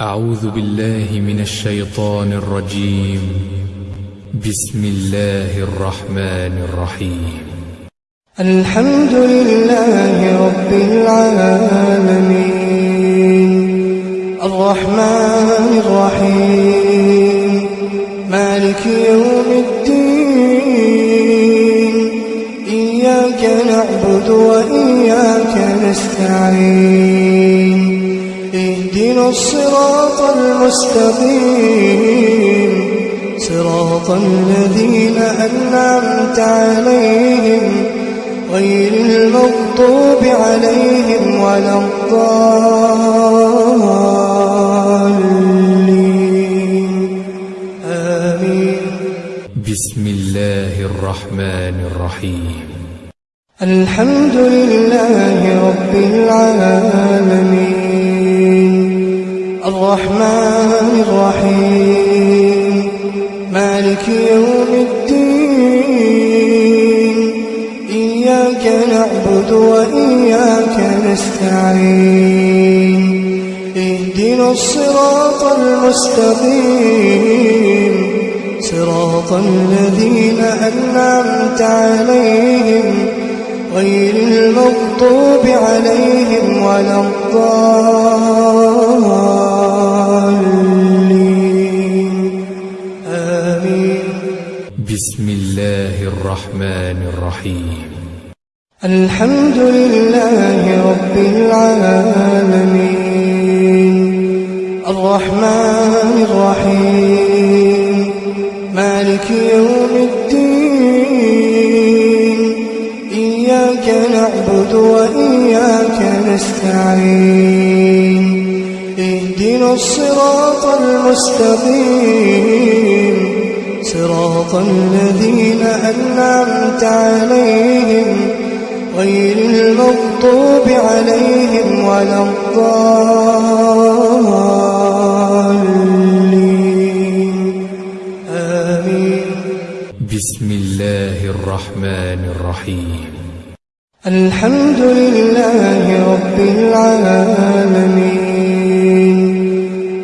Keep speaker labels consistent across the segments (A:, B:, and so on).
A: أعوذ بالله من الشيطان الرجيم. بسم الله الرحمن الرحيم.
B: الحمد لله رب العالمين. الرحمن الرحيم. مالك يوم الدين. إياك نعبد وإياك نستعين. اهدنا الصراط المستقيم. صراط الذين أنعمت عليهم غير المغضوب عليهم ولا الضالين. آمين.
A: بسم الله الرحمن الرحيم.
B: الحمد لله رب العالمين. الرحمن الرحيم. مالك يوم الدين. إياك نعبد وإياك نستعين. اهدنا الصراط المستقيم. صراط الذين أنعمت عليهم. غير المغضوب عليهم ولا الضالين.
A: بسم الله الرحمن الرحيم.
B: الحمد لله رب العالمين الرحمن الرحيم مالك يوم الدين إياك نعبد وإياك نستعين اهدنا الصراط المستقيم صراط الذين أنعمت عليهم غير المغضوب عليهم ولا الضالين. آمين
A: بسم الله الرحمن الرحيم.
B: الحمد لله رب العالمين.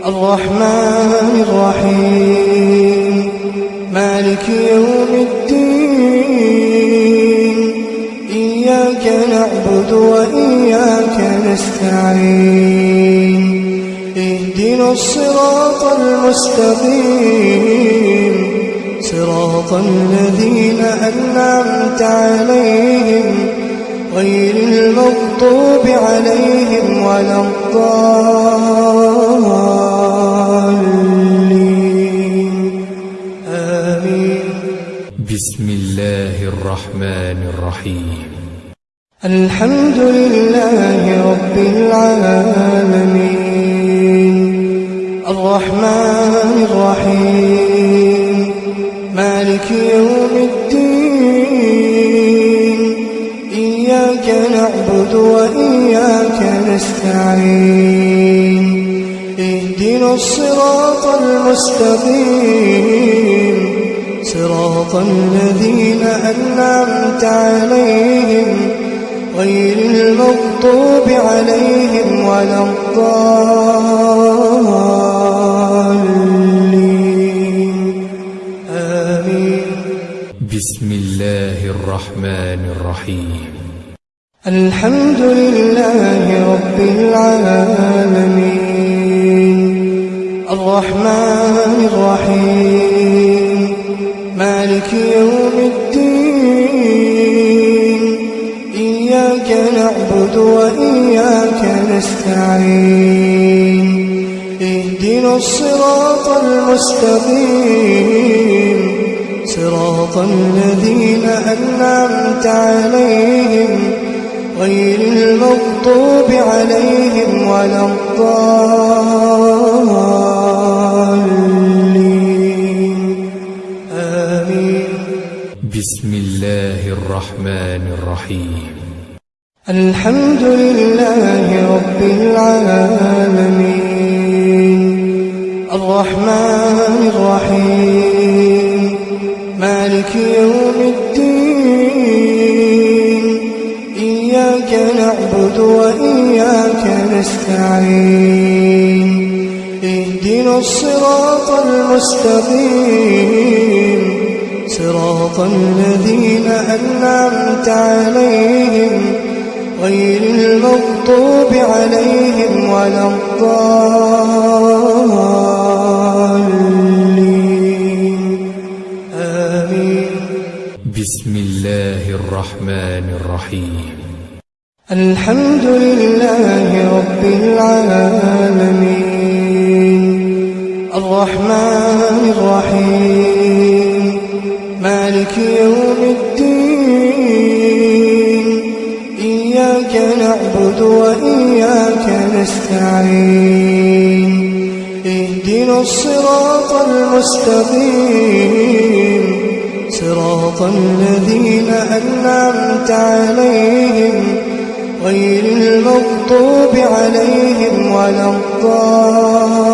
B: الرحمن الرحيم. مالك يوم الدين. إياك نعبد وإياك نستعين. اهدنا الصراط المستقيم. صراط الذين أنعمت عليهم غير المغضوب عليهم ولا الضالين.
A: الرحمن الرحيم.
B: الحمد لله رب العالمين. الرحمن الرحيم. مالك يوم الدين. إياك نعبد وإياك نستعين. اهدنا الصراط المستقيم. صراط الذين أنعمت عليهم غير المغضوب عليهم ولا الضالين. آمين.
A: بسم الله الرحمن الرحيم.
B: الحمد لله رب العالمين. الرحمن الرحيم. مالك يوم الدين. إياك نعبد وإياك نستعين. اهدنا الصراط المستقيم. صراط الذين أنعمت عليهم. غير المغضوب عليهم ولا الضالين.
A: الله الرحمن الرحيم.
B: الحمد لله رب العالمين. الرحمن الرحيم. مالك يوم الدين. إياك نعبد وإياك نستعين. اهدنا الصراط المستقيم. صراط الذين أنعمت عليهم غير المغضوب عليهم ولا الضالين. آمين
A: بسم الله الرحمن الرحيم.
B: الحمد لله رب العالمين. الرحمن الرحيم. مالك يوم الدين. إياك نعبد وإياك نستعين. اهدنا الصراط المستقيم. صراط الذين أنعمت عليهم. غير المغضوب عليهم ولا الضالين.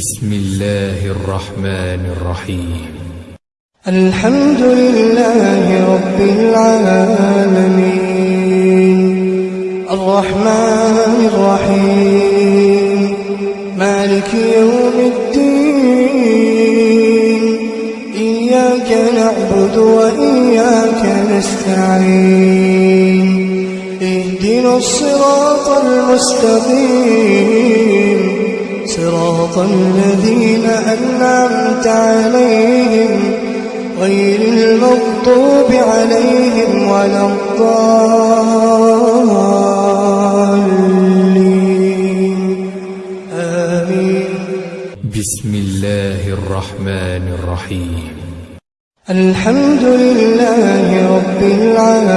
A: بسم الله الرحمن الرحيم.
B: الحمد لله رب العالمين الرحمن الرحيم مالك يوم الدين إياك نعبد وإياك نستعين اهدنا الصراط المستقيم صراط الذين أنعمت عليهم غير المغضوب عليهم ولا الضالين. آمين.
A: بسم الله الرحمن الرحيم.
B: الحمد لله رب العالمين.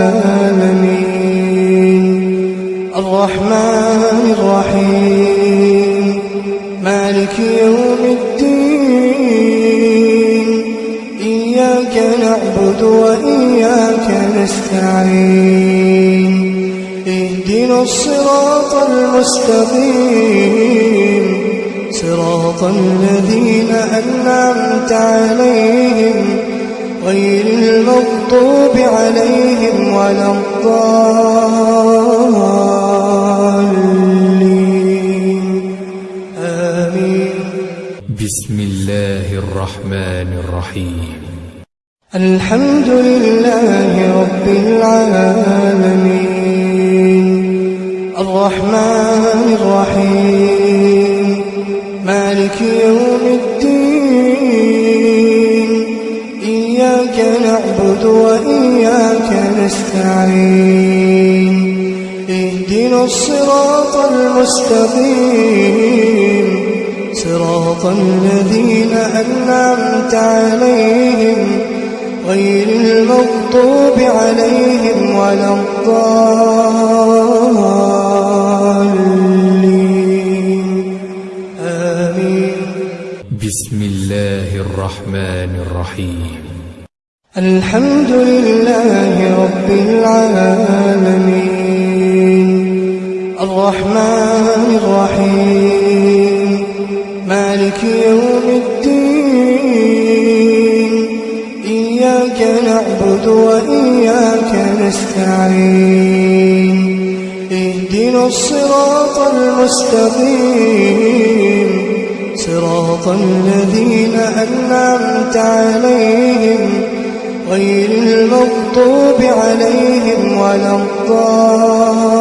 B: الرحمن الرحيم. مالك يوم الدين. إياك نعبد وإياك نستعين. اهدنا الصراط المستقيم. صراط الذين أنعمت عليهم غير المغضوب عليهم ولا الضالين.
A: بسم الله الرحمن الرحيم.
B: الحمد لله رب العالمين الرحمن الرحيم مالك يوم الدين إياك نعبد وإياك نستعين اهدنا الصراط المستقيم صراط الذين أنعمت عليهم غير المغضوب عليهم ولا الضالين. آمين.
A: بسم الله الرحمن الرحيم.
B: الحمد لله رب العالمين. الرحمن الرحيم. مالك يوم الدين. إياك نعبد وإياك نستعين. اهدنا الصراط المستقيم. صراط الذين أنعمت عليهم غير المغضوب عليهم ولا الضالين.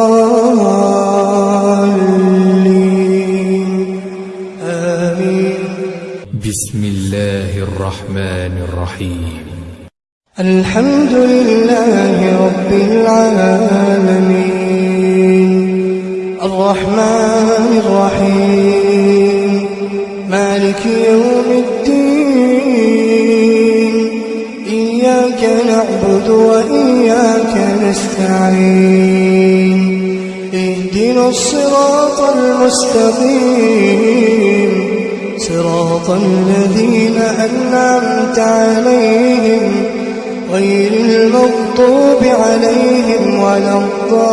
A: بسم الله الرحمن الرحيم.
B: الحمد لله رب العالمين الرحمن الرحيم مالك يوم الدين إياك نعبد وإياك نستعين اهدنا الصراط المستقيم صراط الذين أنعمت عليهم غير المغضوب عليهم ولا الضالين.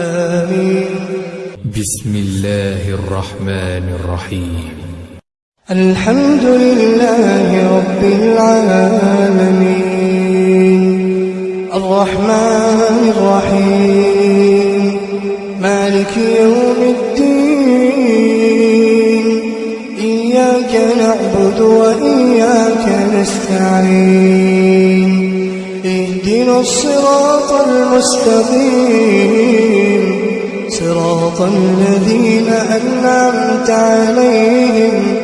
B: آمين.
A: بسم الله الرحمن الرحيم.
B: الحمد لله رب العالمين. الرحمن الرحيم. مالك يوم الدين. إياك نعبد وإياك نستعين. اهدنا الصراط المستقيم. صراط الذين أنعمت عليهم.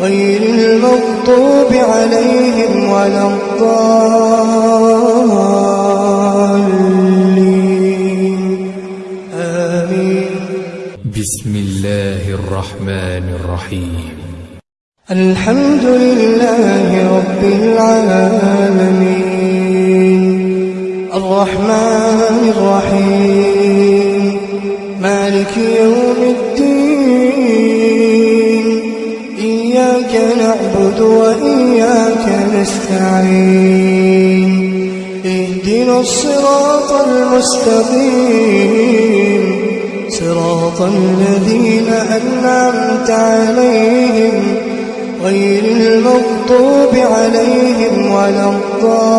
B: غير المغضوب عليهم ولا الضالين.
A: بسم الله الرحمن الرحيم
B: الحمد لله رب العالمين الرحمن الرحيم مالك يوم الدين إياك نعبد وإياك نستعين اهدنا الصراط المستقيم صراط الذين أنعمت عليهم غير المغضوب عليهم ولا الضالين.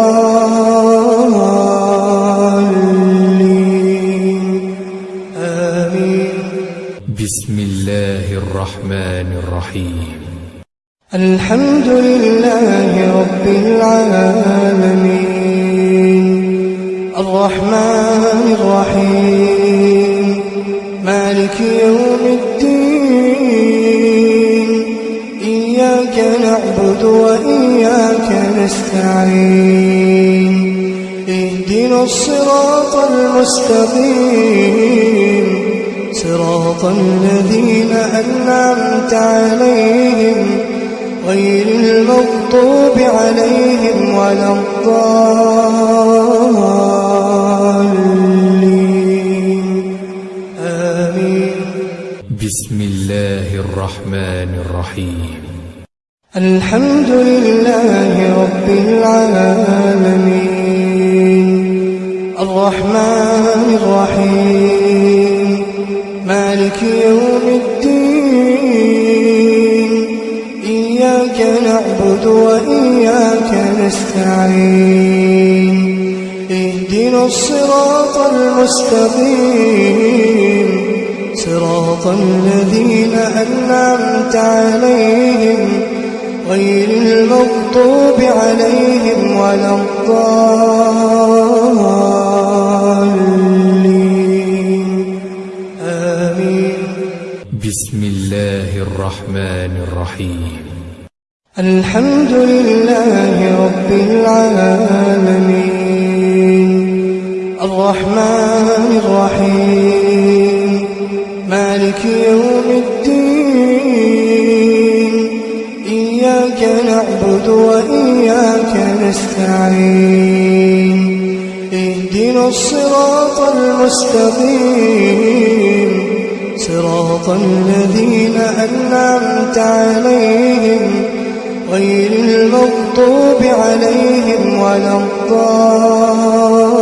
B: آمين.
A: بسم الله الرحمن الرحيم.
B: الحمد لله رب العالمين. الرحمن الرحيم. مالك يوم الدين. إياك نعبد وإياك نستعين. اهدنا الصراط المستقيم. صراط الذين أنعمت عليهم غير المغضوب عليهم ولا الضالين.
A: بسم الله الرحمن الرحيم.
B: الحمد لله رب العالمين الرحمن الرحيم مالك يوم الدين إياك نعبد وإياك نستعين اهدنا الصراط المستقيم صراط الذين أنعمت عليهم غير المغضوب عليهم ولا الضالين. آمين.
A: بسم الله الرحمن الرحيم.
B: الحمد لله رب العالمين. الرحمن الرحيم. مالك يوم الدين. إياك نعبد وإياك نستعين. اهدنا الصراط المستقيم. صراط الذين أنعمت عليهم غير المغضوب عليهم ولا الضالين.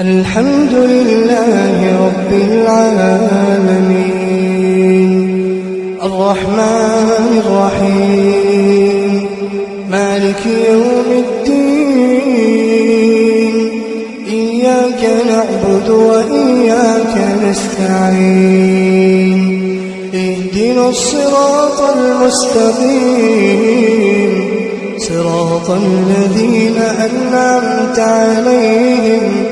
B: الحمد لله رب العالمين. الرحمن الرحيم. مالك يوم الدين. إياك نعبد وإياك نستعين. اهدنا الصراط المستقيم. صراط الذين أنعمت عليهم.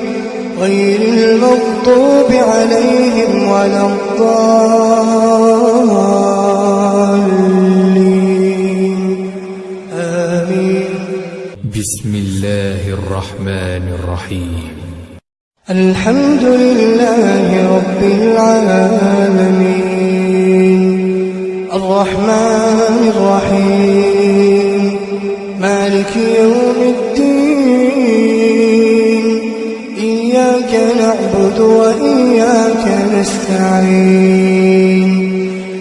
B: غير المغضوب عليهم ولا الضالين. آمين.
A: بسم الله الرحمن الرحيم.
B: الحمد لله رب العالمين. الرحمن الرحيم. مالك يوم وإياك نستعين.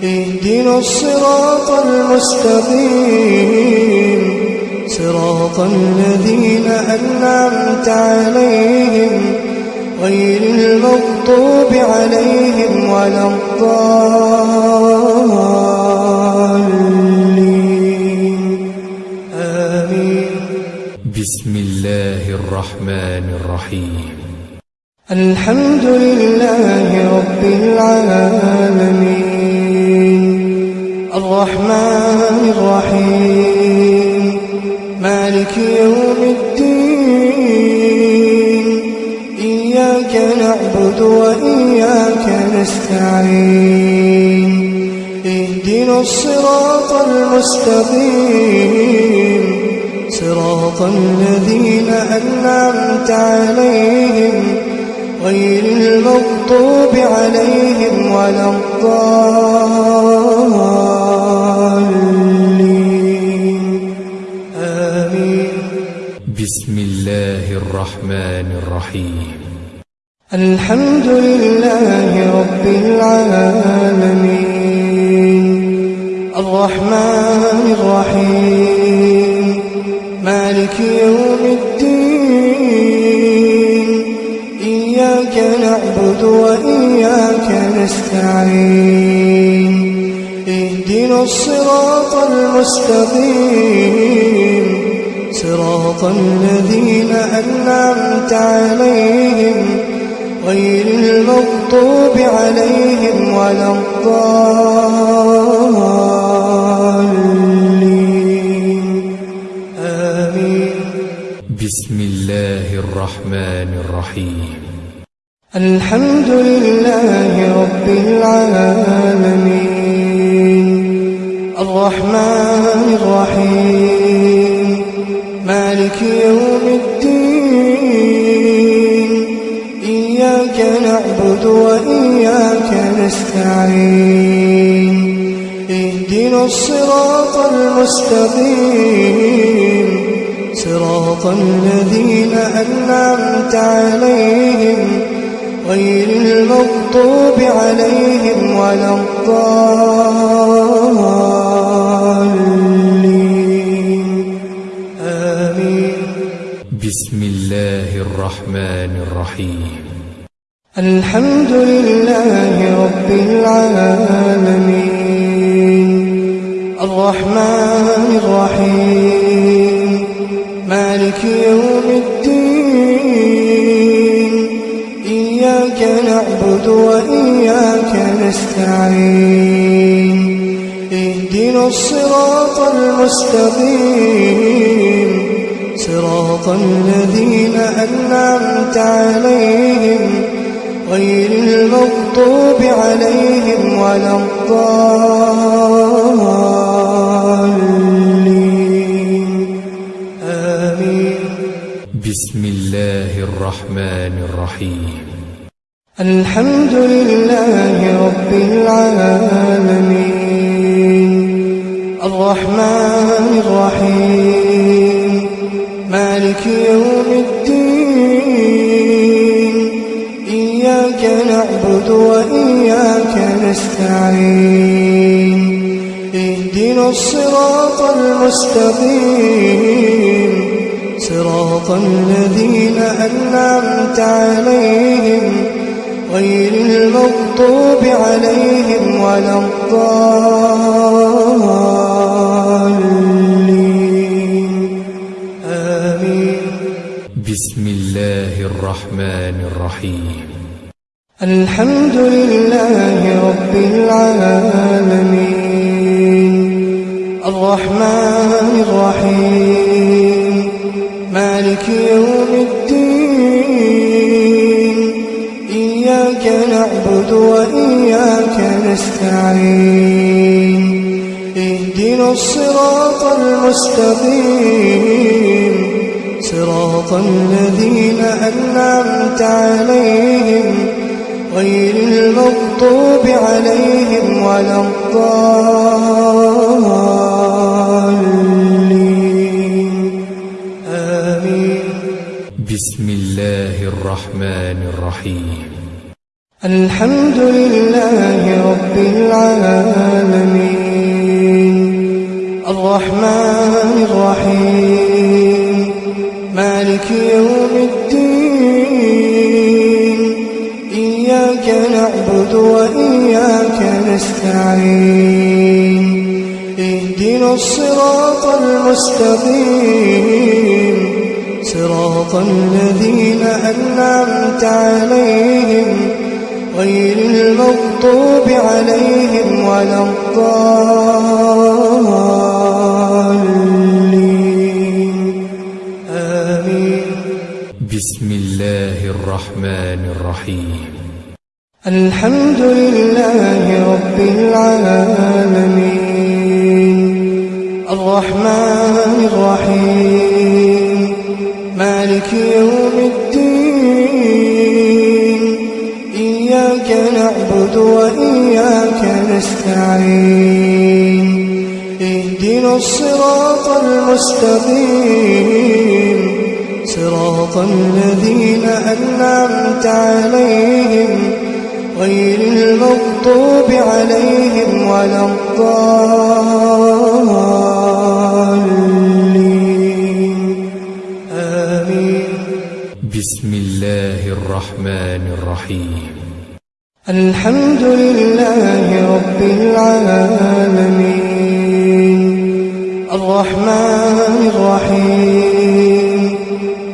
B: اهدنا الصراط المستقيم. صراط الذين أنعمت عليهم غير المغضوب عليهم ولا الضالين. آمين.
A: بسم الله الرحمن الرحيم.
B: الحمد لله رب العالمين. الرحمن الرحيم. مالك يوم الدين. إياك نعبد وإياك نستعين. اهدنا الصراط المستقيم. صراط الذين أنعمت عليهم. غير المغضوب عليهم ولا الضالين. آمين
A: بسم الله الرحمن الرحيم.
B: الحمد لله رب العالمين. الرحمن الرحيم. مالك يوم الدين. إياك نعبد وإياك نستعين اهدنا الصراط المستقيم. صراط الذين أنعمت عليهم. غير المغضوب عليهم ولا الضالين. آمين.
A: بسم الله الرحمن الرحيم.
B: الحمد لله رب العالمين. الرحمن الرحيم. مالك يوم الدين. إياك نعبد وإياك نستعين. اهدنا الصراط المستقيم. صراط الذين أنعمت عليهم. غير المغضوب عليهم ولا الضالين. آمين.
A: بسم الله الرحمن الرحيم.
B: الحمد لله رب العالمين. الرحمن الرحيم. مالك يوم وإياك نستعين. اهدنا الصراط المستقيم. صراط الذين أنعمت عليهم غير المغضوب عليهم ولا الضالين. آمين.
A: بسم الله الرحمن الرحيم.
B: الحمد لله رب العالمين الرحمن الرحيم مالك يوم الدين إياك نعبد وإياك نستعين اهدنا الصراط المستقيم صراط الذين أنعمت عليهم غير المغضوب عليهم ولا الضالين. آمين.
A: بسم الله الرحمن الرحيم.
B: الحمد لله رب العالمين. الرحمن الرحيم. مالك يوم الدين. نعبد وإياك نستعين. اهدنا الصراط المستقيم. صراط الذين أنعمت عليهم غير المغضوب عليهم ولا الضالين. آمين.
A: بسم الله الرحمن الرحيم.
B: الحمد لله رب العالمين. الرحمن الرحيم. مالك يوم الدين. إياك نعبد وإياك نستعين. اهدنا الصراط المستقيم. صراط الذين أنعمت عليهم. غير المغضوب عليهم ولا الضالين. آمين.
A: بسم الله الرحمن الرحيم.
B: الحمد لله رب العالمين. الرحمن وإياك نستعين. اهدنا الصراط المستقيم. صراط الذين أنعمت عليهم غير المغضوب عليهم ولا الضالين. آمين.
A: بسم الله الرحمن الرحيم.
B: الحمد لله رب العالمين. الرحمن الرحيم.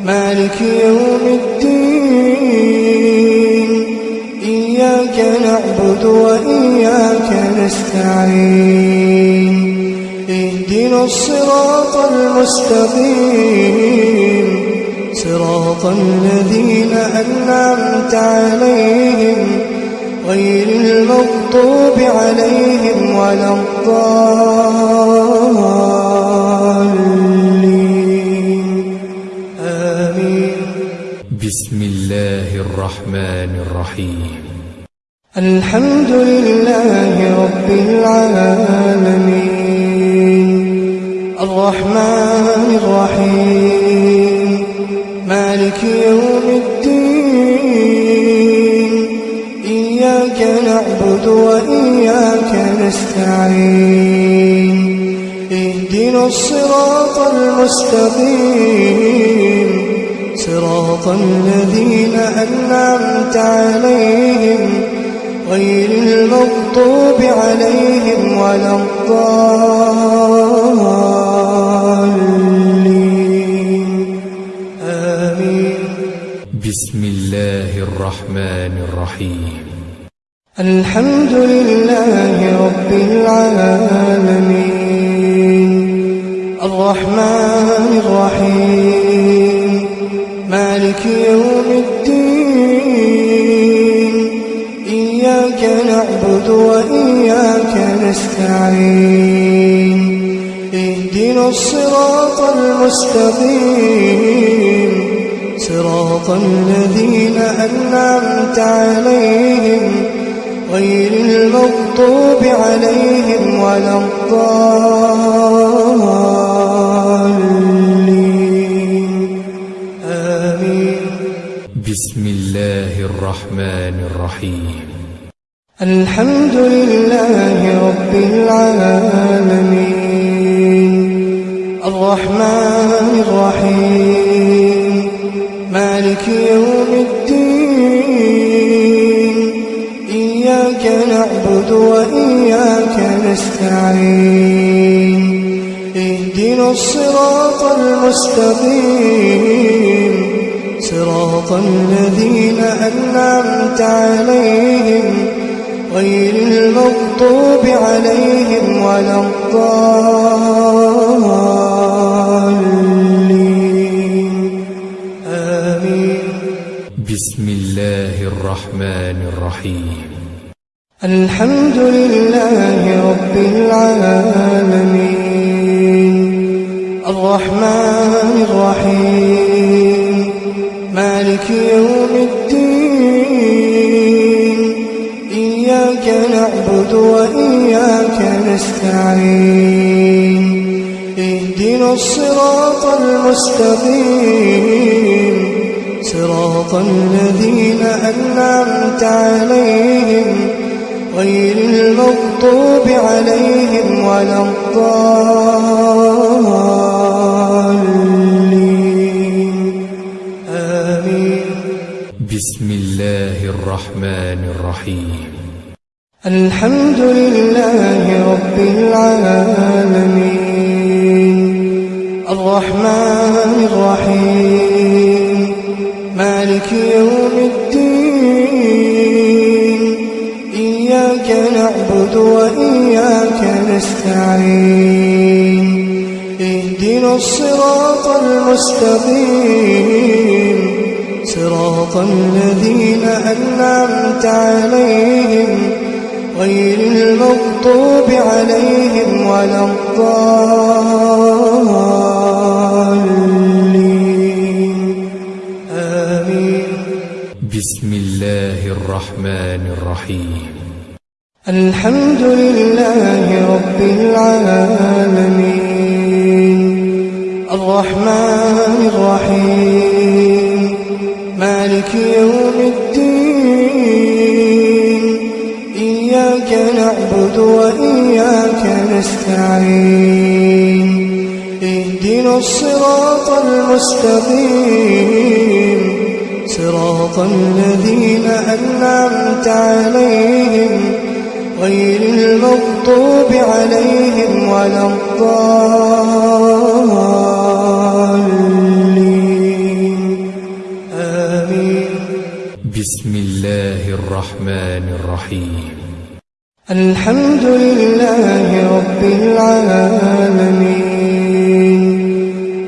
B: مالك يوم الدين. إياك نعبد وإياك نستعين. اهدنا الصراط المستقيم. صراط الذين أنعمت عليهم. غير المغضوب عليهم ولا الضالين. آمين
A: بسم الله الرحمن الرحيم.
B: الحمد لله رب العالمين. الرحمن الرحيم. مالك يوم الدين. نعبد وإياك نستعين. اهدنا الصراط المستقيم. صراط الذين أنعمت عليهم غير المغضوب عليهم ولا الضالين. آمين.
A: بسم الله الرحمن الرحيم.
B: الحمد لله رب العالمين. الرحمن الرحيم. مالك يوم الدين. إياك نعبد وإياك نستعين. اهدنا الصراط المستقيم. صراط الذين أنعمت عليهم. غير المغضوب عليهم ولا الضالين. آمين
A: بسم الله الرحمن الرحيم.
B: الحمد لله رب العالمين. الرحمن الرحيم. مالك يوم الدين. نعبد وإياك نستعين. اهدنا الصراط المستقيم. صراط الذين أنعمت عليهم. غير المغضوب عليهم ولا الضالين. آمين.
A: بسم الله الرحمن الرحيم.
B: الحمد لله رب العالمين. الرحمن الرحيم. مالك يوم الدين. إياك نعبد وإياك نستعين. اهدنا الصراط المستقيم. صراط الذين أنعمت عليهم غير المغضوب عليهم ولا الضالين. آمين.
A: بسم الله الرحمن الرحيم.
B: الحمد لله رب العالمين. الرحمن الرحيم. مالك يوم الدين. نعبد وإياك نستعين. اهدنا الصراط المستقيم. صراط الذين أنعمت عليهم. غير المغضوب عليهم ولا الضالين. آمين.
A: بسم الله الرحمن الرحيم.
B: الحمد لله رب العالمين. الرحمن الرحيم. مالك يوم الدين. إياك نعبد وإياك نستعين. اهدنا الصراط المستقيم. صراط الذين أنعمت عليهم غير المغضوب عليهم ولا الضالين. آمين
A: بسم الله الرحمن الرحيم.
B: الحمد لله رب العالمين.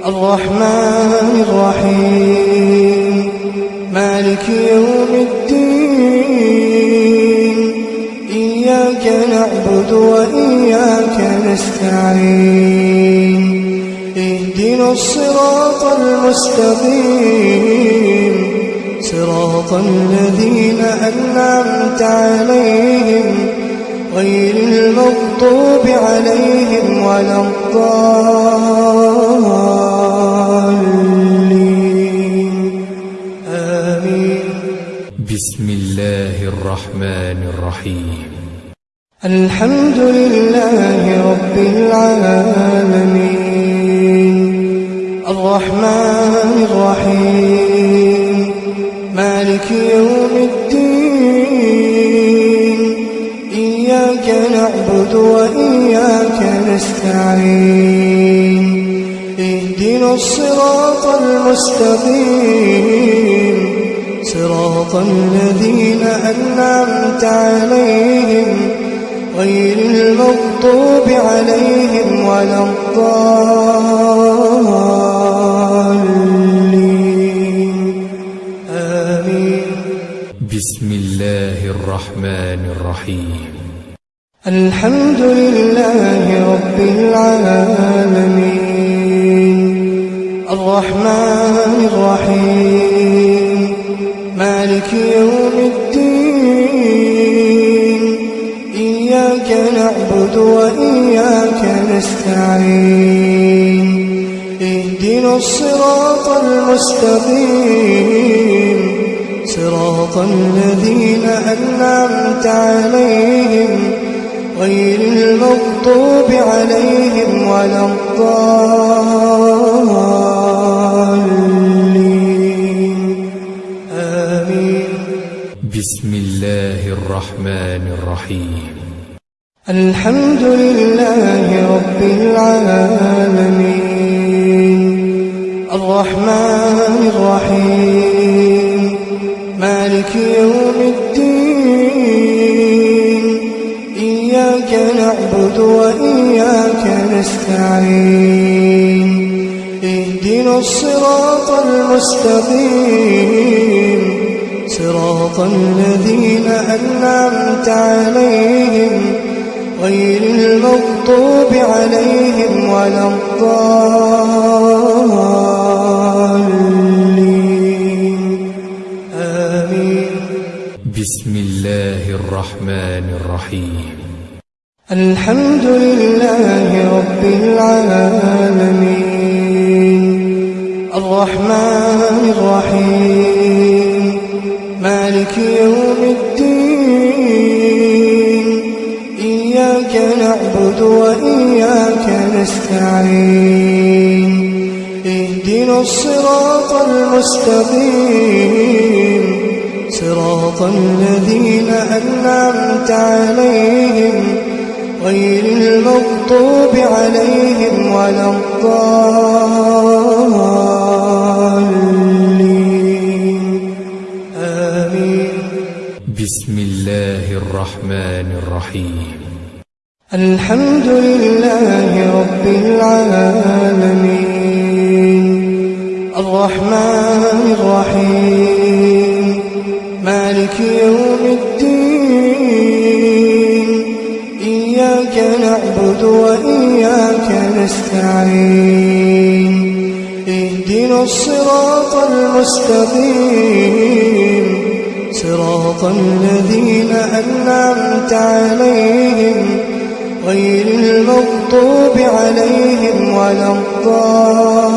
B: الرحمن الرحيم. مالك يوم الدين. نعبد وإياك نستعين. اهدنا الصراط المستقيم. صراط الذين أنعمت عليهم غير المغضوب عليهم ولا الضالين. آمين.
A: بسم الله الرحمن الرحيم.
B: الحمد لله رب العالمين. الرحمن الرحيم. مالك يوم الدين. إياك نعبد وإياك نستعين. اهدنا الصراط المستقيم. صراط الذين أنعمت عليهم غير المغضوب عليهم ولا الضالين. آمين.
A: بسم الله الرحمن الرحيم.
B: الحمد لله رب العالمين. الرحمن الرحيم. مالك يوم نعبد وإياك نستعين. اهدنا الصراط المستقيم. صراط الذين أنعمت عليهم. غير المغضوب عليهم ولا الضالين. آمين.
A: بسم الله الرحمن الرحيم.
B: الحمد لله رب العالمين الرحمن الرحيم مالك يوم الدين إياك نعبد وإياك نستعين اهدنا الصراط المستقيم صراط الذين أنعمت عليهم غير المغضوب عليهم ولا الضالين. آمين
A: بسم الله الرحمن الرحيم.
B: الحمد لله رب العالمين. الرحمن الرحيم. مالك يوم الدين. نعبد وإياك نستعين اهدنا الصراط المستقيم. صراط الذين أنعمت عليهم غير المغضوب عليهم ولا الضالين. الحمد لله رب العالمين. الرحمن الرحيم. مالك يوم الدين. إياك نعبد وإياك نستعين. اهدنا الصراط المستقيم. صراط الذين أنعمت عليهم. غير المغضوب عليهم ولا الضالين.